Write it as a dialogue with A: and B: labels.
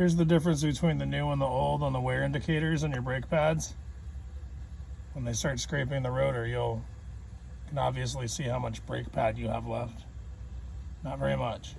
A: Here's the difference between the new and the old on the wear indicators on your brake pads. When they start scraping the rotor, you'll can obviously see how much brake pad you have left. Not very much.